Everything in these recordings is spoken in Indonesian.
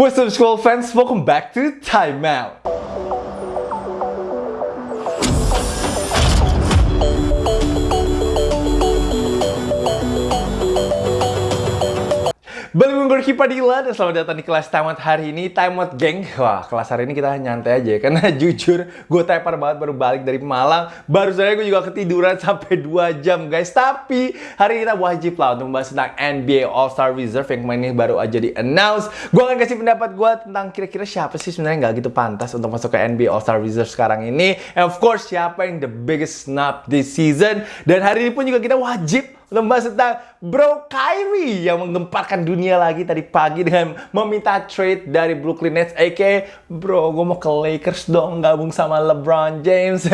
What's up school fans, welcome back to Time Balik Gorky Padilla dan selamat datang di kelas Time Out hari ini Time Out geng Wah kelas hari ini kita nyantai aja ya Karena jujur gue tepar banget baru balik dari Malang. Baru saja gue juga ketiduran sampai 2 jam guys. Tapi hari ini kita wajib lah untuk membahas tentang NBA All-Star Reserve Yang kemarin ini baru aja di announce Gue akan kasih pendapat gue tentang kira-kira siapa sih sebenarnya nggak gitu pantas untuk masuk ke NBA All-Star Reserve sekarang ini. And of course siapa yang the biggest snub this season. Dan hari ini pun juga kita wajib membahas tentang Bro Kyrie yang menggemparkan dunia lagi tadi pagi dengan meminta trade dari Brooklyn Nets aka Bro gue mau ke Lakers dong gabung sama LeBron James.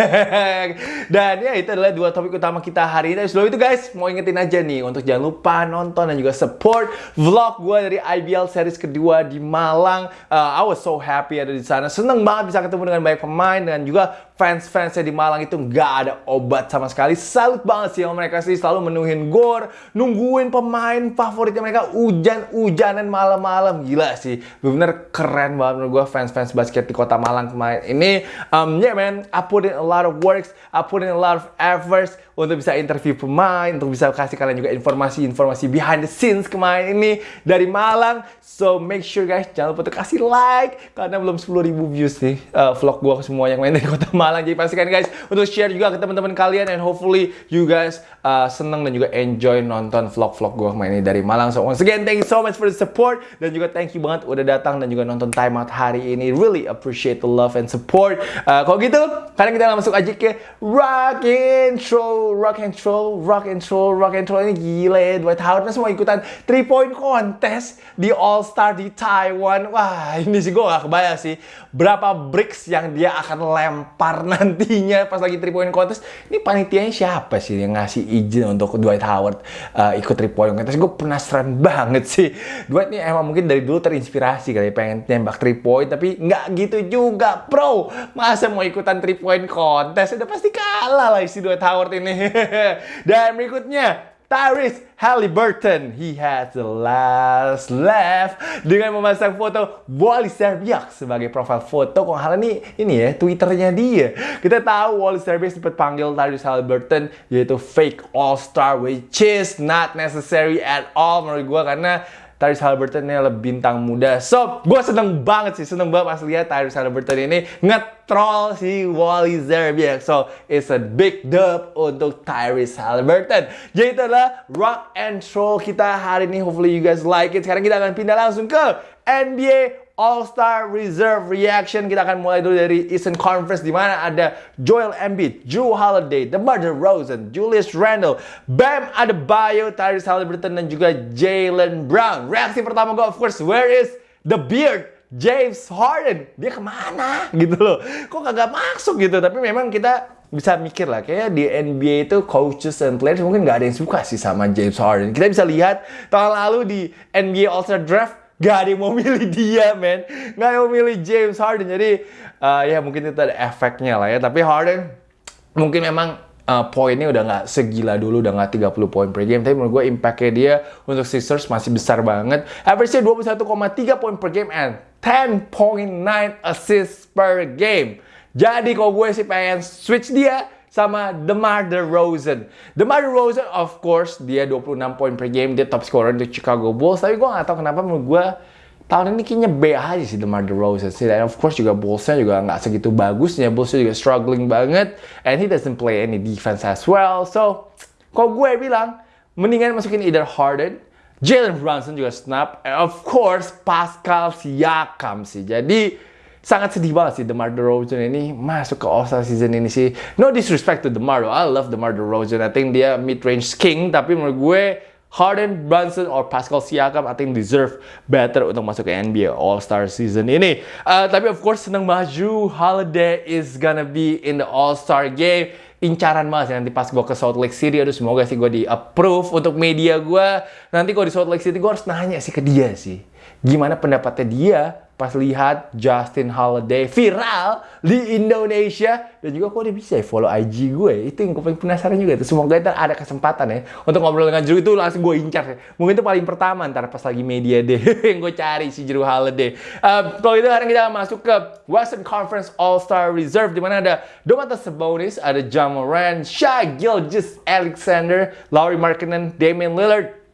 Dan ya itu adalah dua topik utama kita hari ini. Sebelum itu guys mau ingetin aja nih untuk jangan lupa nonton dan juga support vlog gue dari IBL series kedua di Malang. Uh, I was so happy ada di sana. Seneng banget bisa ketemu dengan banyak pemain dan juga fans-fansnya di Malang itu nggak ada obat sama sekali. Salut banget sih yang mereka sih selalu menuhin gor, nungguin pemain favoritnya mereka hujan-hujanan malam-malam. Gila sih, bener keren banget menurut gue fans-fans basket di kota Malang kemarin ini. Um, yeah man, I put in a lot of works, I put in a lot of efforts untuk bisa interview pemain, untuk bisa kasih kalian juga informasi-informasi behind the scenes kemarin ini dari Malang. So make sure guys, jangan lupa untuk kasih like karena belum 10.000 views nih uh, vlog gue semua yang main dari kota Malang. Jadi pastikan guys untuk share juga ke teman-teman kalian and hopefully you guys uh, seneng dan juga enjoy nonton vlog-vlog gue kemarin ini dari Malang. So once again, thank you so much for the support dan juga thank you banget udah datang dan juga nonton time out hari ini. Really appreciate the love and support. Uh, kalau gitu, kalian kita langsung aja ke rock intro rock and roll, rock and roll, rock and roll ini gila ya. Dwight Howard semua ikutan 3 point contest di All Star di Taiwan. Wah, ini sih gue gak kebayang sih berapa bricks yang dia akan lempar nantinya pas lagi 3 point contest. Ini panitianya siapa sih yang ngasih izin untuk Dwight Howard uh, ikut 3 point contest? Gue penasaran banget sih. Dwight ini emang mungkin dari dulu terinspirasi kali pengen nembak 3 point tapi nggak gitu juga, bro. Masa mau ikutan 3 point contest? Udah pasti kalah lah si Dwight Howard ini. Dan berikutnya, Tyrese Halliburton. He has the last laugh dengan memasang foto Wally Serbiak sebagai profil foto. Kok hal ini ini ya Twitternya dia. Kita tahu Wally Serbiak sempat panggil Tyrese Halliburton yaitu fake all star which is not necessary at all menurut gue karena Tyrese Halliburton ini lebih bintang muda. So, gue seneng banget sih, seneng banget pas lihat Tyrese Halliburton ini nge-troll si Wally Zerbiak. So, it's a big dub untuk Tyrese Halliburton. Jadi itu adalah rock and roll kita hari ini. Hopefully you guys like it. Sekarang kita akan pindah langsung ke NBA All-Star Reserve Reaction. Kita akan mulai dulu dari Eastern Conference di mana ada Joel Embiid, Drew Holiday, DeMar DeRozan, Julius Randle, Bam Adebayo, Tyrese Halliburton dan juga Jalen Brown. Reaksi pertama gue of course, where is the beard? James Harden, dia ke mana gitu loh? Kok kagak masuk gitu? Tapi memang kita bisa mikir lah, kayak di NBA itu coaches and players mungkin nggak ada yang suka sih sama James Harden. Kita bisa lihat tahun lalu di NBA All-Star Draft Gak ada yang mau milih dia, men. Gak yang mau milih James Harden. Jadi, uh, ya mungkin itu ada efeknya lah ya. Tapi Harden mungkin memang uh, poinnya udah nggak segila dulu, udah nggak 30 poin per game. Tapi menurut gue impactnya dia untuk Sixers masih besar banget. Average-nya 21,3 poin per game and 10.9 assists per game. Jadi kalau gue sih pengen switch dia sama DeMar DeRozan. DeMar DeRozan of course dia 26 poin per game, dia top scorer untuk Chicago Bulls. Tapi gue gak tahu kenapa menurut gue tahun ini kayaknya B aja sih DeMar DeRozan sih. Dan of course juga Bullsnya juga nggak segitu bagusnya. Bullsnya juga struggling banget. And he doesn't play any defense as well. So, kalau gue bilang, mendingan masukin either Harden, Jalen Brunson juga snap, and of course Pascal Siakam sih. Jadi, sangat sedih banget sih DeMar DeRozan ini masuk ke All-Star season ini sih. No disrespect to DeMar, I love DeMar DeRozan. I think dia mid-range king, tapi menurut gue Harden, Brunson, or Pascal Siakam, I think deserve better untuk masuk ke NBA All-Star season ini. Uh, tapi of course seneng Drew Holiday is gonna be in the All-Star game. Incaran sih nanti pas gue ke Salt Lake City, aduh semoga sih gue di approve untuk media gue. Nanti kalau di Salt Lake City gue harus nanya sih ke dia sih. Gimana pendapatnya dia pas lihat Justin Holiday viral di Indonesia dan juga kok dia bisa ya follow IG gue itu yang gue paling penasaran juga itu semoga ntar ada kesempatan ya untuk ngobrol dengan Drew itu langsung gue incar ya. mungkin itu paling pertama ntar pas lagi media deh yang gue cari si Drew Holiday uh, kalau itu sekarang kita masuk ke Western Conference All Star Reserve di mana ada Domantas Sabonis ada Jamoran Shai Gilgis Alexander Laurie Markkinen Damian Lillard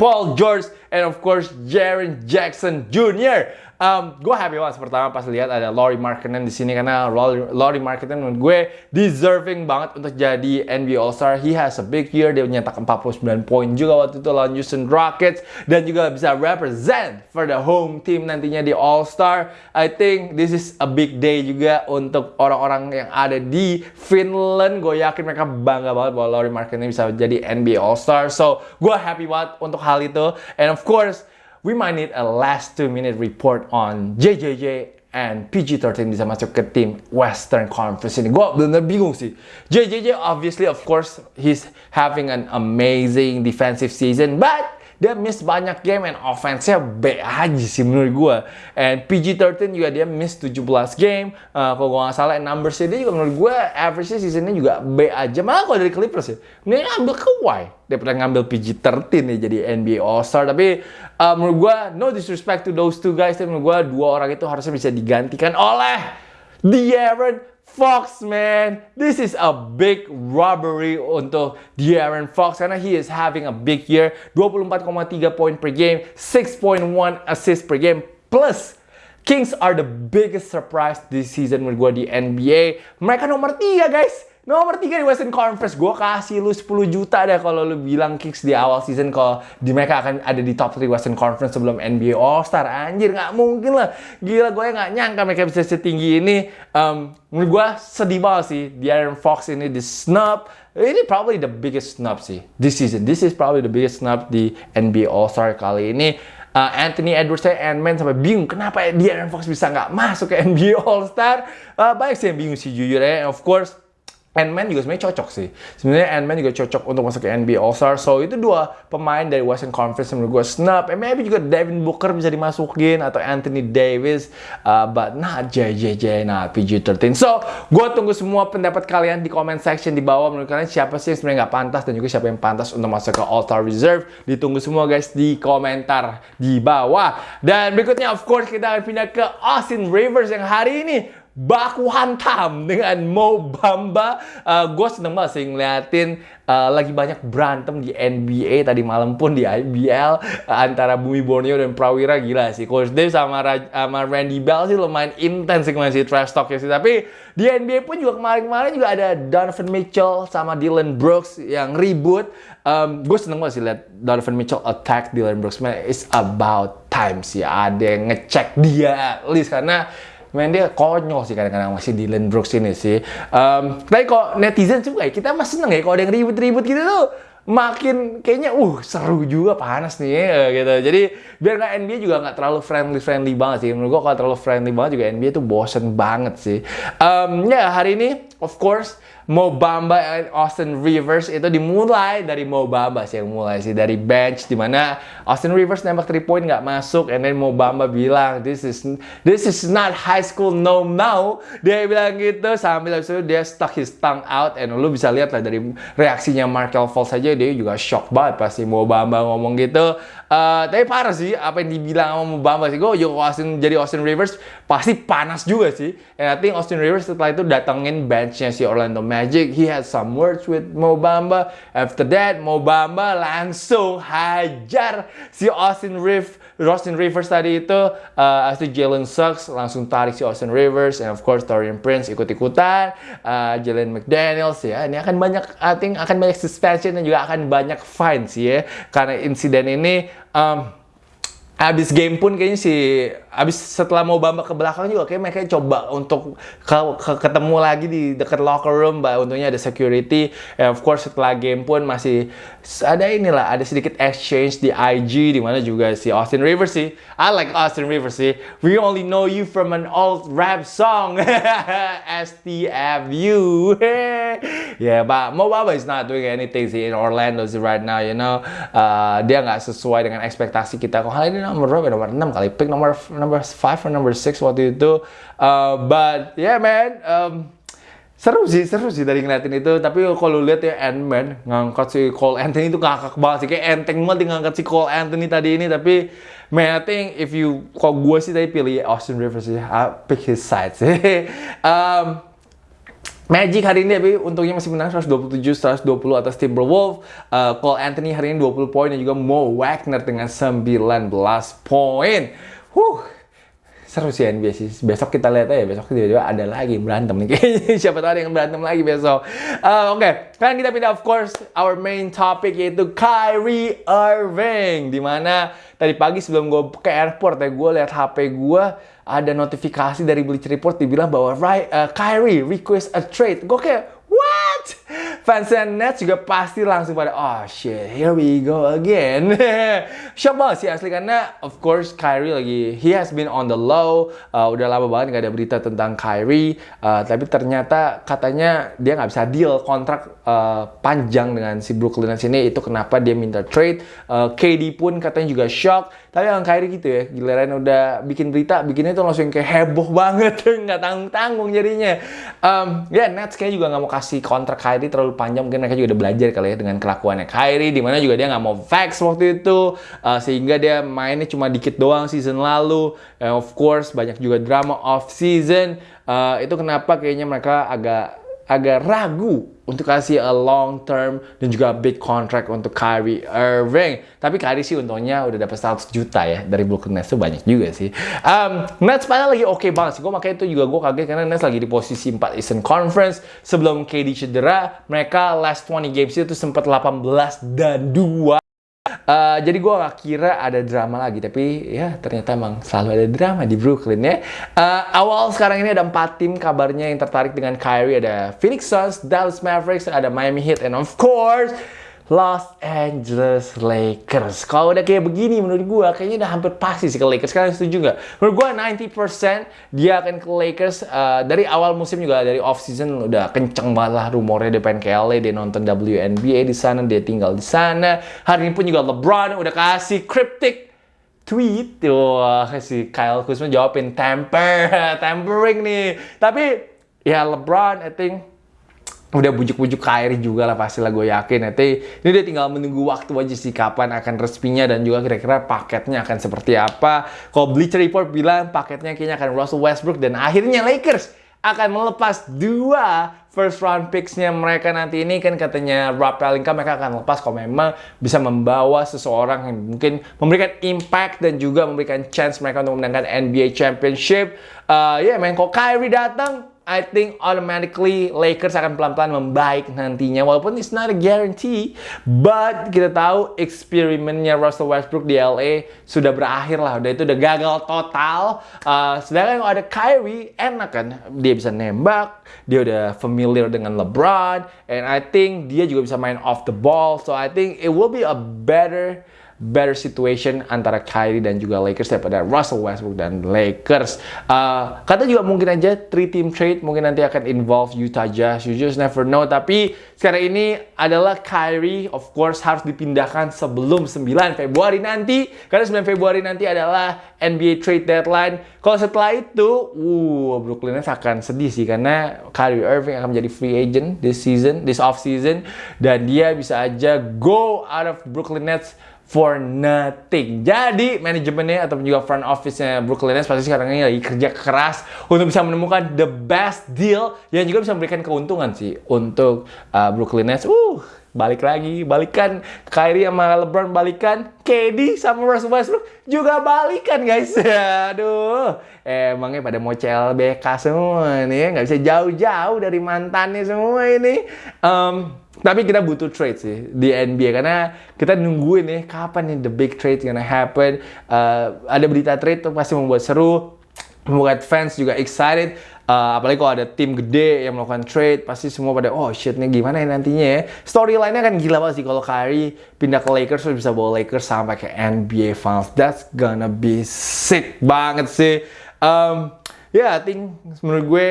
Paul George, and of course Jaren Jackson Jr. Um, gue happy banget pertama pas lihat ada Laurie Markkinen di sini karena Laurie Markkinen menurut gue deserving banget untuk jadi NBA All Star. He has a big year, dia nyetak 49 poin juga waktu itu lawan Houston Rockets dan juga bisa represent for the home team nantinya di All Star. I think this is a big day juga untuk orang-orang yang ada di Finland. Gue yakin mereka bangga banget bahwa Laurie Markkinen bisa jadi NBA All Star. So gue happy banget untuk hal itu. And of course we might need a last two minute report on JJJ and PG-13 bisa masuk ke tim Western Conference ini. Gue bener-bener bingung sih. JJJ obviously of course he's having an amazing defensive season but dia miss banyak game and offense-nya B aja sih menurut gue. And PG-13 juga dia miss 17 game. Uh, kalau gue nggak salah, numbers dia juga menurut gue average seasonnya juga B aja. Malah kalau dari Clippers ya, ngambil Kawhi. Dia pernah ngambil PG-13 nih jadi NBA All-Star. Tapi uh, menurut gue, no disrespect to those two guys. Tapi menurut gue, dua orang itu harusnya bisa digantikan oleh De'Aaron Fox, man. This is a big robbery untuk De'Aaron Fox karena he is having a big year. 24,3 poin per game, 6.1 assist per game, plus Kings are the biggest surprise this season menurut gue di NBA. Mereka nomor 3, guys. Nomor 3 di Western Conference, gue kasih lu 10 juta deh kalau lu bilang Kings di awal season kalau di mereka akan ada di top 3 Western Conference sebelum NBA All-Star. Anjir, nggak mungkin lah. Gila, gue nggak nyangka mereka bisa setinggi ini. Um, menurut gue sedih banget sih, Aaron Fox ini di snub. Ini probably the biggest snub sih, this season. This is probably the biggest snub di NBA All-Star kali ini. Uh, Anthony Edwards saya Ant-Man sampai bingung kenapa Aaron Fox bisa nggak masuk ke NBA All-Star. Uh, banyak sih yang bingung sih jujur ya. Of course, Ant-Man juga sebenarnya cocok sih. Sebenarnya Ant-Man juga cocok untuk masuk ke NBA All-Star. So, itu dua pemain dari Western Conference menurut gue snap. And maybe juga Devin Booker bisa dimasukin atau Anthony Davis. Uh, but not JJJ, not PG-13. So, gue tunggu semua pendapat kalian di comment section di bawah. Menurut kalian siapa sih yang sebenarnya nggak pantas dan juga siapa yang pantas untuk masuk ke All-Star Reserve. Ditunggu semua guys di komentar di bawah. Dan berikutnya of course kita akan pindah ke Austin Rivers yang hari ini baku hantam dengan Mo Bamba. Uh, gue seneng banget sih ngeliatin uh, lagi banyak berantem di NBA tadi malam pun di IBL uh, antara Bumi Borneo dan Prawira gila sih. Coach Dave sama, Raj, sama Randy Bell sih lumayan intens sih masih trash talk ya sih. Tapi di NBA pun juga kemarin-kemarin juga ada Donovan Mitchell sama Dylan Brooks yang ribut. Um, gue seneng banget sih lihat Donovan Mitchell attack Dylan Brooks. Man, it's about time sih ada yang ngecek dia least karena main dia konyol sih kadang-kadang masih Dylan Brooks ini sih. Um, tapi kok netizen juga ya, kita masih seneng ya kalau ada yang ribut-ribut gitu tuh makin kayaknya uh seru juga panas nih ya, gitu. Jadi biar nggak NBA juga nggak terlalu friendly friendly banget sih. Menurut gua kalau terlalu friendly banget juga NBA tuh bosen banget sih. Um, ya hari ini of course Mo Bamba Austin Rivers itu dimulai dari Mo Bamba sih yang mulai sih dari bench di mana Austin Rivers nembak 3 point nggak masuk and then Mo Bamba bilang this is this is not high school no now. Dia bilang gitu sambil itu dia stuck his tongue out and lu bisa lihat lah dari reaksinya Markel Fultz saja dia juga shock banget pasti Mo Bamba ngomong gitu. Uh, tapi parah sih apa yang dibilang sama Mo Bamba sih gue juga Austin jadi Austin Rivers pasti panas juga sih. And I think Austin Rivers setelah itu datengin benchnya si Orlando Magic Magic. He had some words with Mo Bamba. After that, Mo Bamba langsung hajar si Austin Reeves. Austin Rivers tadi itu uh, asli Jalen Suggs langsung tarik si Austin Rivers and of course Torian Prince ikut-ikutan uh, Jalen McDaniels ya ini akan banyak I think akan banyak suspension dan juga akan banyak fines ya karena insiden ini um, Abis game pun kayaknya si abis setelah mau bamba ke belakang juga kayak mereka coba untuk ke, ke, ketemu lagi di dekat locker room, mbak. Untungnya ada security. And of course setelah game pun masih ada inilah ada sedikit exchange di IG di mana juga si Austin Rivers sih. I like Austin Rivers sih. We only know you from an old rap song. STFU. yeah, but Mo Bamba is not doing anything sih in Orlando sih right now, you know. Uh, dia nggak sesuai dengan ekspektasi kita. Kok hal ini nomor berapa? Nomor 6 kali. Pick nomor nomor 5 atau nomor 6 waktu itu. Uh, but yeah man, um, seru sih, seru sih dari ngeliatin itu. Tapi kalau lihat ya Ant-Man ngangkat si Cole Anthony itu ngakak banget sih. Kayak enteng banget ngangkat si Cole Anthony tadi ini. Tapi man, I think if you, kalau gue sih tadi pilih Austin Rivers sih. I pick his side sih. um, Magic hari ini tapi untungnya masih menang 127-120 atas Timberwolves. Uh, Cole Anthony hari ini 20 poin dan juga Mo Wagner dengan 19 poin. Huh, seru sih NBA sih. Besok kita lihat aja, besok tiba-tiba ada lagi berantem nih. Siapa tahu ada yang berantem lagi besok. Uh, Oke, okay. sekarang kita pindah of course our main topic yaitu Kyrie Irving. Di mana tadi pagi sebelum gue ke airport ya, gue lihat HP gue ada notifikasi dari Bleacher Report dibilang bahwa uh, Kyrie request a trade. Gue kayak, what? Fansnya Nets juga pasti langsung pada, oh shit, here we go again. Shock banget sih asli karena of course Kyrie lagi, he has been on the low. Uh, udah lama banget gak ada berita tentang Kyrie. Uh, tapi ternyata katanya dia nggak bisa deal kontrak uh, panjang dengan si Brooklyn Nets ini. Itu kenapa dia minta trade. Uh, KD pun katanya juga shock. Tapi yang Kyrie gitu ya, giliran udah bikin berita, bikinnya tuh langsung kayak heboh banget, nggak tanggung-tanggung jadinya. Um, ya yeah, Nets kayak juga nggak mau kasih kontrak Kyrie terlalu panjang, mungkin mereka juga udah belajar kali ya dengan kelakuannya Kyrie, di mana juga dia nggak mau fax waktu itu, uh, sehingga dia mainnya cuma dikit doang season lalu. And of course banyak juga drama off season. Uh, itu kenapa kayaknya mereka agak agak ragu untuk kasih a long term dan juga big contract untuk Kyrie Irving. Tapi Kyrie sih untungnya udah dapat 100 juta ya dari Brooklyn Nets itu banyak juga sih. Um, Nets padahal lagi oke okay banget sih. Gue makanya itu juga gue kaget karena Nets lagi di posisi 4 Eastern Conference. Sebelum KD cedera, mereka last 20 games itu sempat 18 dan 2 Uh, jadi gue gak kira ada drama lagi, tapi ya ternyata emang selalu ada drama di Brooklyn ya. Uh, awal sekarang ini ada empat tim kabarnya yang tertarik dengan Kyrie. Ada Phoenix Suns, Dallas Mavericks, ada Miami Heat, and of course Los Angeles Lakers. Kalau udah kayak begini menurut gue kayaknya udah hampir pasti sih ke Lakers. Kalian setuju nggak? Menurut gue 90% dia akan ke Lakers. Uh, dari awal musim juga dari off season udah kenceng banget lah rumornya dia pengen ke LA, dia nonton WNBA di sana, dia tinggal di sana. Hari ini pun juga LeBron udah kasih cryptic tweet. Wah, si Kyle Kuzma jawabin temper, tempering nih. Tapi ya LeBron I think udah bujuk-bujuk Kyrie juga lah pasti lah gue yakin. Nanti ini dia tinggal menunggu waktu aja sih kapan akan resminya dan juga kira-kira paketnya akan seperti apa. Kalau Bleacher Report bilang paketnya kayaknya akan Russell Westbrook dan akhirnya Lakers akan melepas dua first round picks-nya mereka nanti ini. Kan katanya Rob Pelinka mereka akan lepas kalau memang bisa membawa seseorang yang mungkin memberikan impact dan juga memberikan chance mereka untuk memenangkan NBA Championship. Uh, ya yeah, main kok Kyrie datang I think automatically Lakers akan pelan-pelan membaik nantinya. Walaupun it's not a guarantee but kita tahu eksperimennya Russell Westbrook di LA sudah berakhir lah. Udah itu udah gagal total. Uh, sedangkan kalau ada Kyrie enak kan dia bisa nembak dia udah familiar dengan LeBron and I think dia juga bisa main off the ball. So I think it will be a better better situation antara Kyrie dan juga Lakers daripada Russell Westbrook dan Lakers. Uh, kata juga mungkin aja three team trade mungkin nanti akan involve Utah Jazz. You just never know. Tapi sekarang ini adalah Kyrie of course harus dipindahkan sebelum 9 Februari nanti. Karena 9 Februari nanti adalah NBA trade deadline. Kalau setelah itu, uh, Brooklyn Nets akan sedih sih karena Kyrie Irving akan menjadi free agent this season, this off season dan dia bisa aja go out of Brooklyn Nets for nothing. Jadi manajemennya atau juga front office-nya Brooklyn Nets pasti sekarang ini lagi kerja keras untuk bisa menemukan the best deal yang juga bisa memberikan keuntungan sih untuk uh, Brooklyn Nets. Uh, balik lagi, balikan Kyrie sama LeBron balikan, KD sama Russell Westbrook juga balikan guys. Aduh, emangnya pada mau CLBK semua nih, nggak bisa jauh-jauh dari mantannya semua ini. Um, tapi kita butuh trade sih di NBA karena kita nungguin nih kapan nih the big trade gonna happen. Uh, ada berita trade tuh pasti membuat seru, membuat fans juga excited. Uh, apalagi kalau ada tim gede yang melakukan trade, pasti semua pada oh shit nih gimana ya nantinya ya. Storyline-nya kan gila banget sih kalau Kyrie pindah ke Lakers terus bisa bawa Lakers sampai ke NBA Finals. That's gonna be sick banget sih. Um, ya, yeah, I think menurut gue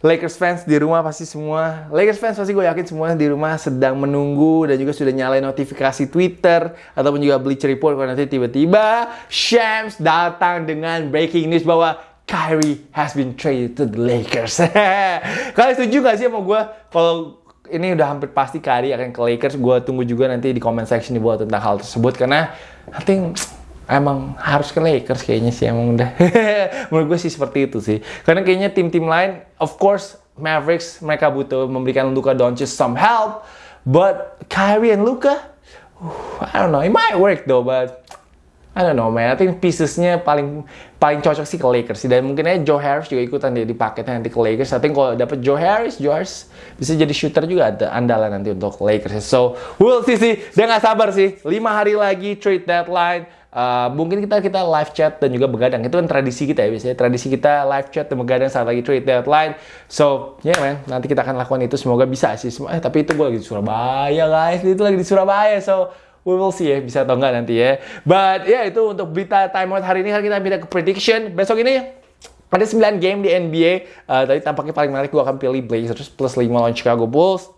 Lakers fans di rumah pasti semua, Lakers fans pasti gue yakin semuanya di rumah sedang menunggu dan juga sudah nyalain notifikasi Twitter ataupun juga Bleacher Report kalau nanti tiba-tiba Shams datang dengan breaking news bahwa Kyrie has been traded to the Lakers. Kalian setuju gak sih sama gue kalau ini udah hampir pasti Kyrie akan ke Lakers. Gue tunggu juga nanti di comment section di bawah tentang hal tersebut karena I think emang harus ke Lakers kayaknya sih emang udah menurut gue sih seperti itu sih karena kayaknya tim-tim lain of course Mavericks mereka butuh memberikan Luka Doncic some help but Kyrie and Luka uh, I don't know it might work though but I don't know man. I think piecesnya paling paling cocok sih ke Lakers sih. Dan mungkin aja Joe Harris juga ikutan dia di paketnya nanti ke Lakers. I think kalau dapet Joe Harris Joe Harris bisa jadi shooter juga ada andalan nanti untuk Lakers. So we'll see sih. Dia nggak sabar sih. Lima hari lagi trade deadline. Uh, mungkin kita kita live chat dan juga begadang. Itu kan tradisi kita ya biasanya. Tradisi kita live chat dan begadang saat lagi trade deadline. So ya yeah, man. Nanti kita akan lakukan itu. Semoga bisa sih eh tapi itu gue lagi di Surabaya guys. Itu lagi di Surabaya. So we will see ya bisa atau enggak nanti ya. But ya yeah, itu untuk berita time out hari ini. Hari kita pindah ke prediction. Besok ini ada 9 game di NBA uh, tadi tampaknya paling menarik gue akan pilih Blazers plus 5 lawan Chicago Bulls.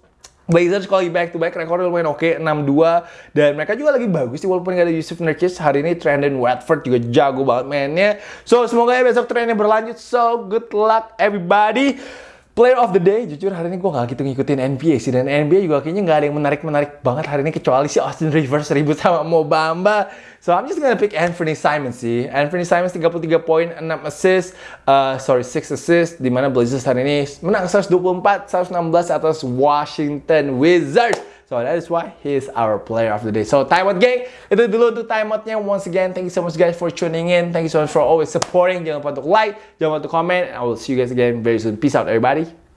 Blazers kalau back to back rekornya lumayan oke okay, 6-2 dan mereka juga lagi bagus sih walaupun gak ada Yusuf Nurkic. Hari ini Trendon Watford juga jago banget mainnya. So semoga ya besok trennya berlanjut. So good luck everybody Player of the day, jujur hari ini gue gak gitu ngikutin NBA sih dan NBA juga kayaknya gak ada yang menarik-menarik banget hari ini kecuali si Austin Rivers ribut sama Mo Bamba. So I'm just gonna pick Anthony Simons sih. Anthony Simons 33 poin, 6 assist, uh, sorry 6 assist di mana Blazers hari ini menang 124, 116 atas Washington Wizards. So that is why he is our player of the day. So time out gang, itu dulu untuk time. Once again, thank you so much guys for tuning in. Thank you so much for always supporting. Jangan lupa untuk like, jangan lupa untuk comment. I will see you guys again very soon. Peace out everybody.